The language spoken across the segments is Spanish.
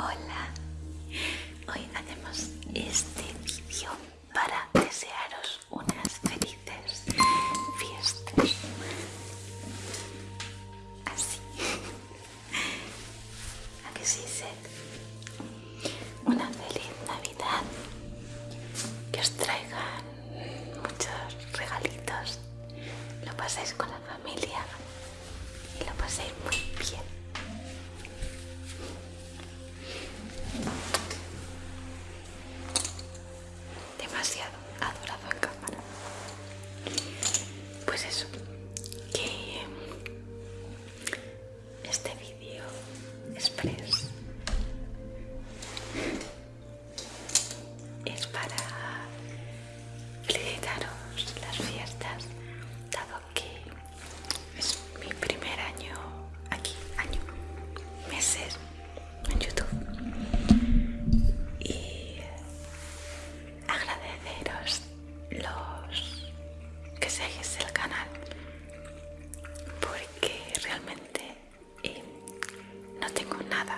Hola, hoy hacemos este vídeo para desearos unas felices fiestas. Así. ¿A que sí, Seth? Una feliz Navidad. Que os traigan muchos regalitos. Lo pasáis con la familia després. Nada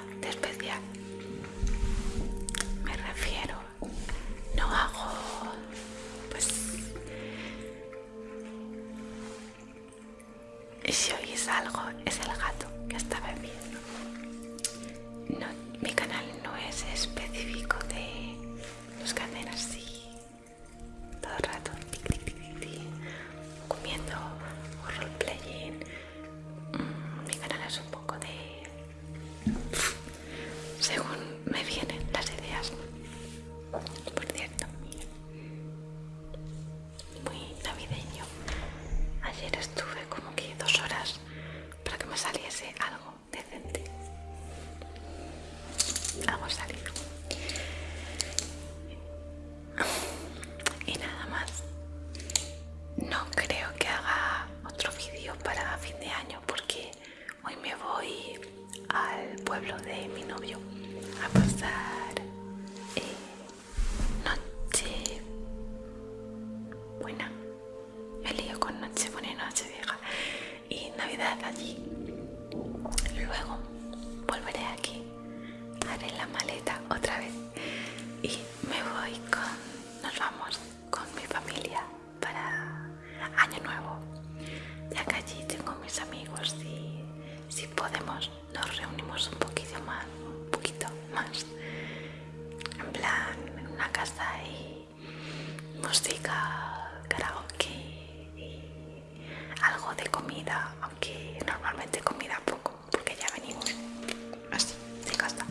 según me vienen las ideas. Por cierto, muy navideño. Ayer estuve como que dos horas para que me saliese algo decente. Algo salido. Y nada más. No creo que haga otro vídeo para fin de año porque hoy me voy al pueblo de mi novio a pasar eh, noche buena. Me lío con noche buena y noche vieja y navidad allí. Luego volveré aquí, haré la maleta otra vez y si podemos nos reunimos un poquito más, un poquito más, en plan en una casa y música, karaoke y algo de comida, aunque normalmente comida poco, porque ya venimos así, de casa.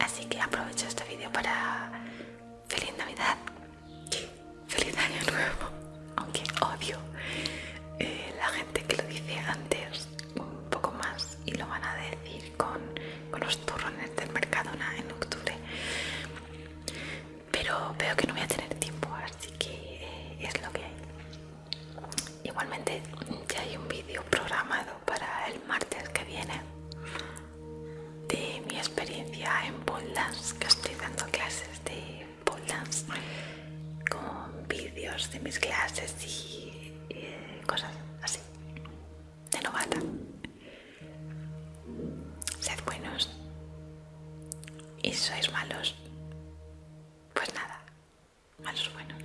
Así que aprovecho este vídeo para feliz Navidad, feliz Año Nuevo, aunque odio eh, la gente que lo dice antes Pero veo que no voy a tener tiempo, así que eh, es lo que hay. Igualmente ya hay un vídeo programado para el martes que viene de mi experiencia en pole que estoy dando clases de pole dance con vídeos de mis clases y Pues nada, malos buenos.